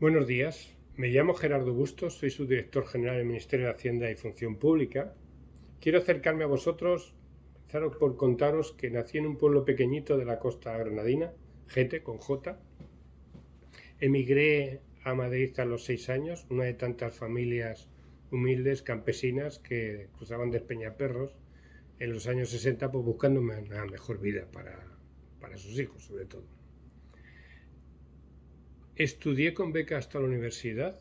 Buenos días, me llamo Gerardo Bustos, soy su director general del Ministerio de Hacienda y Función Pública. Quiero acercarme a vosotros, empezar por contaros que nací en un pueblo pequeñito de la costa granadina, Gete, con J. Emigré a Madrid a los seis años, una de tantas familias humildes, campesinas, que cruzaban de Peñaperros en los años 60 pues, buscando una mejor vida para, para sus hijos, sobre todo. Estudié con beca hasta la universidad,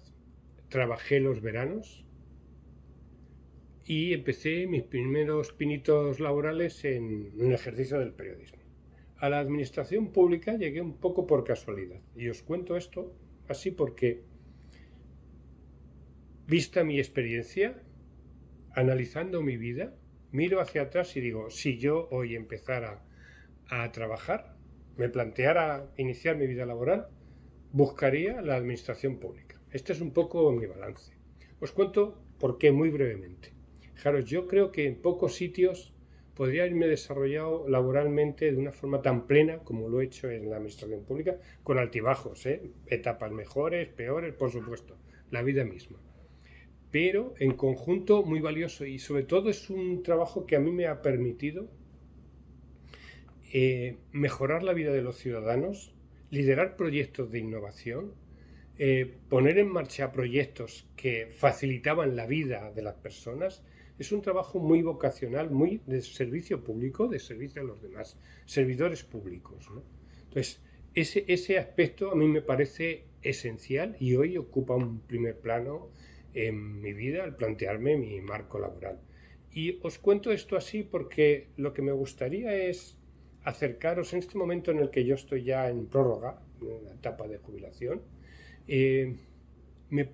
trabajé los veranos y empecé mis primeros pinitos laborales en el ejercicio del periodismo. A la administración pública llegué un poco por casualidad y os cuento esto así porque, vista mi experiencia, analizando mi vida, miro hacia atrás y digo, si yo hoy empezara a trabajar, me planteara iniciar mi vida laboral, buscaría la administración pública. Este es un poco mi balance. Os cuento por qué muy brevemente. Fijaros, yo creo que en pocos sitios podría haberme desarrollado laboralmente de una forma tan plena como lo he hecho en la administración pública, con altibajos, ¿eh? etapas mejores, peores, por supuesto, la vida misma. Pero en conjunto muy valioso y sobre todo es un trabajo que a mí me ha permitido eh, mejorar la vida de los ciudadanos, liderar proyectos de innovación, eh, poner en marcha proyectos que facilitaban la vida de las personas, es un trabajo muy vocacional, muy de servicio público, de servicio a los demás, servidores públicos. Entonces, ese, ese aspecto a mí me parece esencial y hoy ocupa un primer plano en mi vida al plantearme mi marco laboral. Y os cuento esto así porque lo que me gustaría es acercaros en este momento en el que yo estoy ya en prórroga, en la etapa de jubilación, eh, me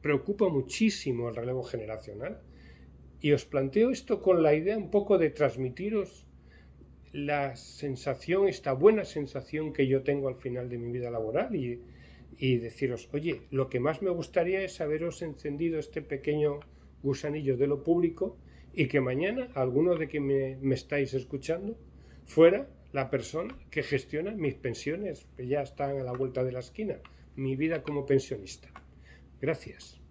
preocupa muchísimo el relevo generacional y os planteo esto con la idea un poco de transmitiros la sensación, esta buena sensación que yo tengo al final de mi vida laboral y, deciros, oye, lo que más me gustaría es haberos encendido este pequeño gusanillo de lo público y que mañana alguno de que me estáis escuchando fuera la persona que gestiona mis pensiones, que ya están a la vuelta de la esquina, mi vida como pensionista. Gracias.